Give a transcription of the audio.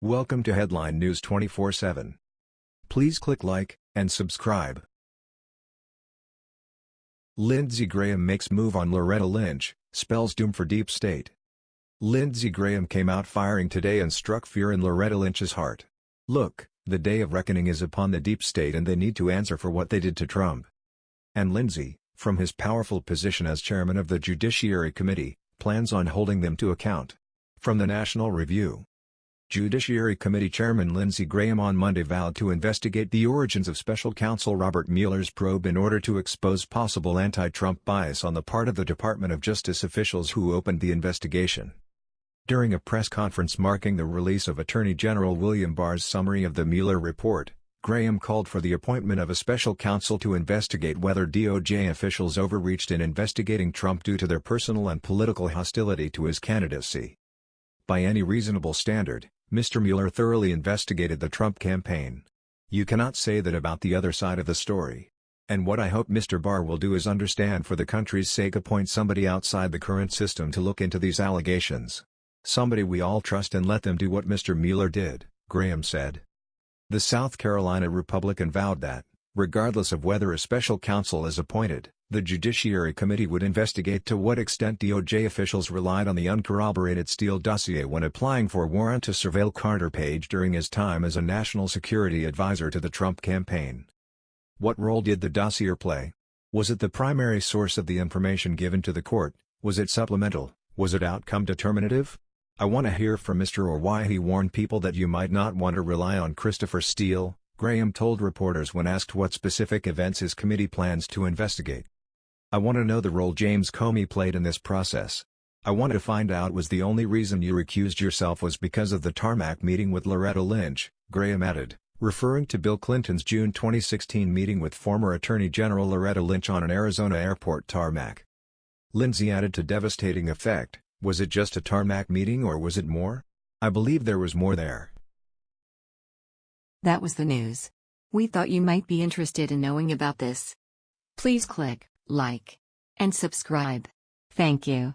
Welcome to Headline News 24/7. Please click like and subscribe. Lindsey Graham makes move on Loretta Lynch, spells doom for deep state. Lindsey Graham came out firing today and struck fear in Loretta Lynch's heart. Look, the day of reckoning is upon the deep state and they need to answer for what they did to Trump. And Lindsey, from his powerful position as chairman of the Judiciary Committee, plans on holding them to account. From the National Review Judiciary Committee Chairman Lindsey Graham on Monday vowed to investigate the origins of special counsel Robert Mueller's probe in order to expose possible anti-Trump bias on the part of the Department of Justice officials who opened the investigation. During a press conference marking the release of Attorney General William Barr's summary of the Mueller report, Graham called for the appointment of a special counsel to investigate whether DOJ officials overreached in investigating Trump due to their personal and political hostility to his candidacy. By any reasonable standard, Mr. Mueller thoroughly investigated the Trump campaign. You cannot say that about the other side of the story. And what I hope Mr. Barr will do is understand for the country's sake appoint somebody outside the current system to look into these allegations. Somebody we all trust and let them do what Mr. Mueller did, Graham said. The South Carolina Republican vowed that, regardless of whether a special counsel is appointed, the Judiciary Committee would investigate to what extent DOJ officials relied on the uncorroborated Steele dossier when applying for a warrant to surveil Carter Page during his time as a national security advisor to the Trump campaign. What role did the dossier play? Was it the primary source of the information given to the court? Was it supplemental? Was it outcome determinative? I want to hear from Mr. Ohr why he warned people that you might not want to rely on Christopher Steele, Graham told reporters when asked what specific events his committee plans to investigate. I want to know the role James Comey played in this process. I want to find out was the only reason you recused yourself was because of the tarmac meeting with Loretta Lynch, Graham added, referring to Bill Clinton's June 2016 meeting with former Attorney General Loretta Lynch on an Arizona airport tarmac. Lindsey added to devastating effect, was it just a tarmac meeting or was it more? I believe there was more there. That was the news. We thought you might be interested in knowing about this. Please click like, and subscribe. Thank you.